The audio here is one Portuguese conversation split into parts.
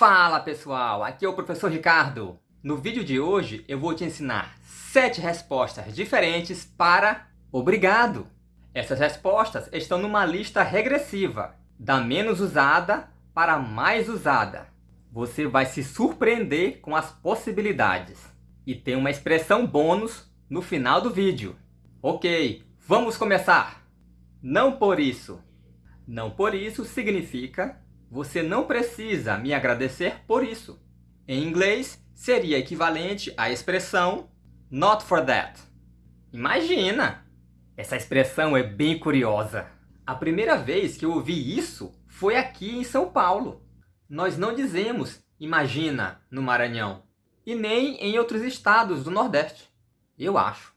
Fala pessoal, aqui é o professor Ricardo. No vídeo de hoje eu vou te ensinar 7 respostas diferentes para obrigado. Essas respostas estão numa lista regressiva, da menos usada para mais usada. Você vai se surpreender com as possibilidades. E tem uma expressão bônus no final do vídeo. Ok, vamos começar! Não por isso. Não por isso significa você não precisa me agradecer por isso. Em inglês, seria equivalente à expressão not for that. Imagina! Essa expressão é bem curiosa. A primeira vez que eu ouvi isso foi aqui em São Paulo. Nós não dizemos imagina no Maranhão e nem em outros estados do Nordeste. Eu acho.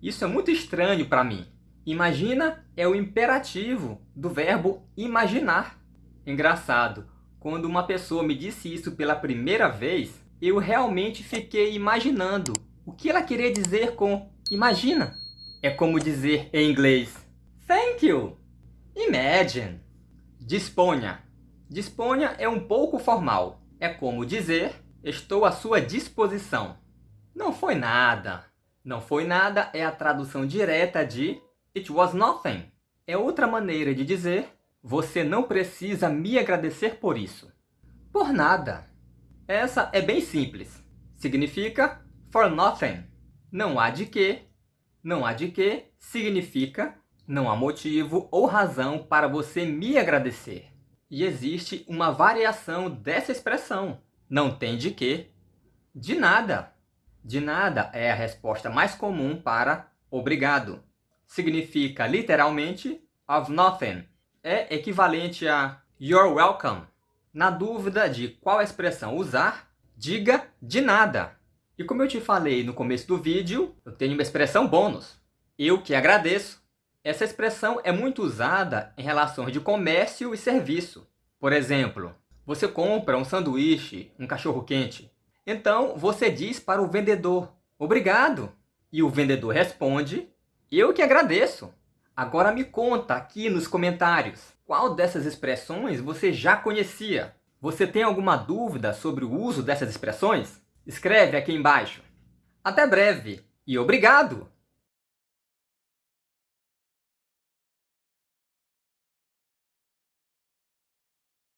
Isso é muito estranho para mim. Imagina é o imperativo do verbo imaginar. Engraçado, quando uma pessoa me disse isso pela primeira vez, eu realmente fiquei imaginando o que ela queria dizer com imagina. É como dizer em inglês thank you, imagine, disponha. Disponha é um pouco formal. É como dizer estou à sua disposição. Não foi nada. Não foi nada é a tradução direta de it was nothing. É outra maneira de dizer você não precisa me agradecer por isso. Por nada. Essa é bem simples. Significa for nothing. Não há de que. Não há de que significa não há motivo ou razão para você me agradecer. E existe uma variação dessa expressão. Não tem de que. De nada. De nada é a resposta mais comum para obrigado. Significa literalmente of nothing é equivalente a You're welcome. Na dúvida de qual expressão usar, diga de nada. E como eu te falei no começo do vídeo, eu tenho uma expressão bônus. Eu que agradeço. Essa expressão é muito usada em relações de comércio e serviço. Por exemplo, você compra um sanduíche, um cachorro-quente. Então, você diz para o vendedor, obrigado. E o vendedor responde, eu que agradeço. Agora me conta aqui nos comentários, qual dessas expressões você já conhecia? Você tem alguma dúvida sobre o uso dessas expressões? Escreve aqui embaixo. Até breve e obrigado!